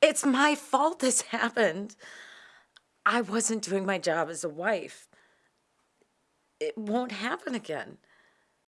It's my fault this happened. I wasn't doing my job as a wife. It won't happen again.